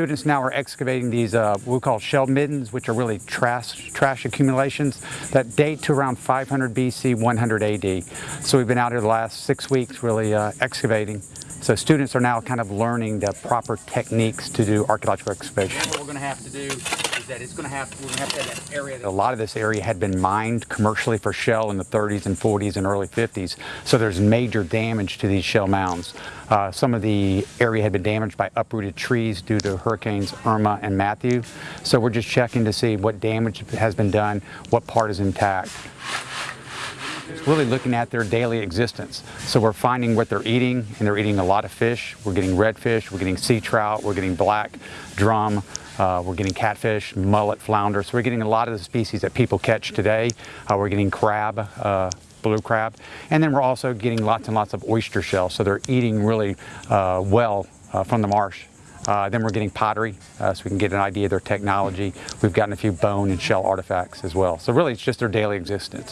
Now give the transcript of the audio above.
students now are excavating these uh, we call shell middens, which are really trash, trash accumulations that date to around 500 BC, 100 AD. So we've been out here the last six weeks really uh, excavating. So students are now kind of learning the proper techniques to do archaeological excavation. What we're going to have to do that it's going to have we're going to have that. A lot of this area had been mined commercially for shell in the 30s and 40s and early 50s, so there's major damage to these shell mounds. Uh, some of the area had been damaged by uprooted trees due to hurricanes Irma and Matthew, so we're just checking to see what damage has been done, what part is intact. It's really looking at their daily existence. So we're finding what they're eating, and they're eating a lot of fish. We're getting redfish, we're getting sea trout, we're getting black drum, uh, we're getting catfish, mullet, flounder. So we're getting a lot of the species that people catch today. Uh, we're getting crab, uh, blue crab, and then we're also getting lots and lots of oyster shells. So they're eating really uh, well uh, from the marsh. Uh, then we're getting pottery, so we can get an idea of their technology. We've gotten a few bone and shell artifacts as well. So really, it's just their daily existence.